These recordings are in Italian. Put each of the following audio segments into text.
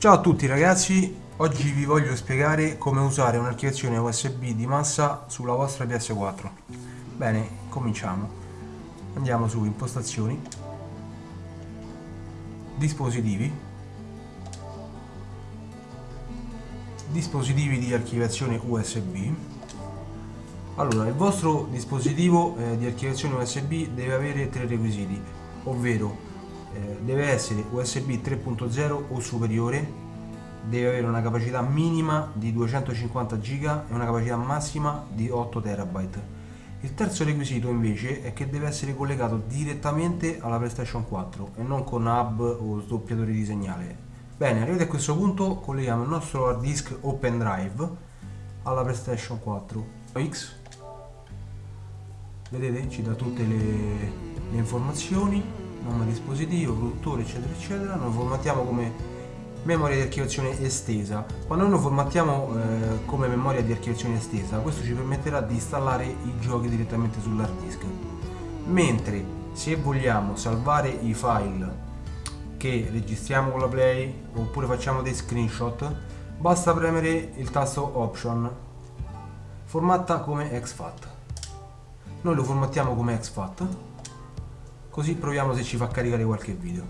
Ciao a tutti ragazzi, oggi vi voglio spiegare come usare un'archiviazione USB di massa sulla vostra PS4. Bene, cominciamo. Andiamo su impostazioni, dispositivi, dispositivi di archiviazione USB. Allora, il vostro dispositivo eh, di archiviazione USB deve avere tre requisiti, ovvero eh, deve essere USB 3.0 o superiore, deve avere una capacità minima di 250 GB e una capacità massima di 8 TB. Il terzo requisito invece è che deve essere collegato direttamente alla PlayStation 4 e non con hub o sdoppiatore di segnale. Bene, arrivati a questo punto colleghiamo il nostro hard disk Open Drive alla PlayStation 4 X. Vedete? Ci dà tutte le, le informazioni nome dispositivo, produttore eccetera eccetera noi formattiamo come memoria di archiviazione estesa. Quando noi formattiamo eh, come memoria di archiviazione estesa questo ci permetterà di installare i giochi direttamente sull'hard disk. Mentre se vogliamo salvare i file che registriamo con la play oppure facciamo dei screenshot basta premere il tasto option formatta come exFAT noi lo formattiamo come exFAT così proviamo se ci fa caricare qualche video.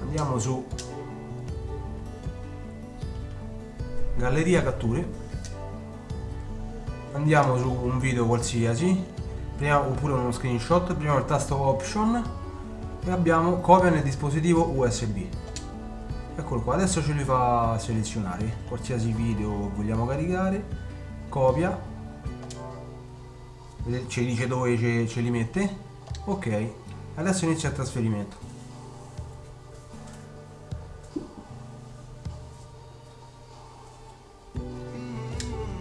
Andiamo su galleria catture. Andiamo su un video qualsiasi. Prima, oppure uno screenshot. Prima il tasto option. E abbiamo copia nel dispositivo usb eccolo qua. Adesso ce li fa selezionare. Qualsiasi video vogliamo caricare. Copia ci dice dove ce, ce li mette? Ok adesso inizia il trasferimento.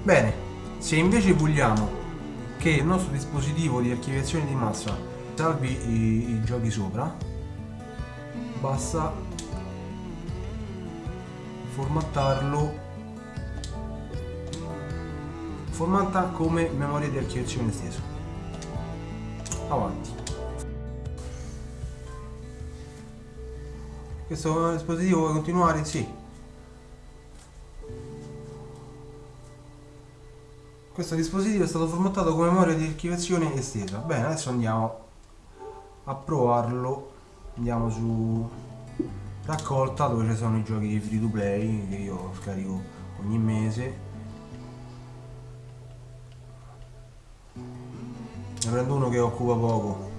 Bene se invece vogliamo che il nostro dispositivo di archiviazione di massa salvi i, i giochi sopra basta formattarlo formata come memoria di archiviazione estesa. Avanti. Questo dispositivo vuole continuare? Sì. Questo dispositivo è stato formattato come memoria di archiviazione estesa. Bene, adesso andiamo a provarlo. Andiamo su raccolta dove ci sono i giochi free to play che io scarico ogni mese ne prendo uno che occupa poco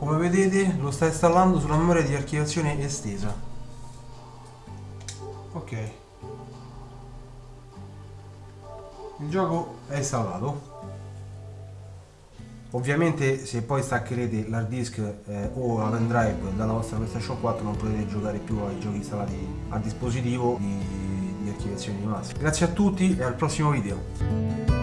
come vedete lo sta installando sulla memoria di archiviazione estesa. Ok. Il gioco è installato. Ovviamente se poi staccherete l'hard disk eh, o la pendrive dalla vostra PlayStation 4 non potete giocare più ai giochi installati a dispositivo di, di archiviazione di massa. Grazie a tutti e al prossimo video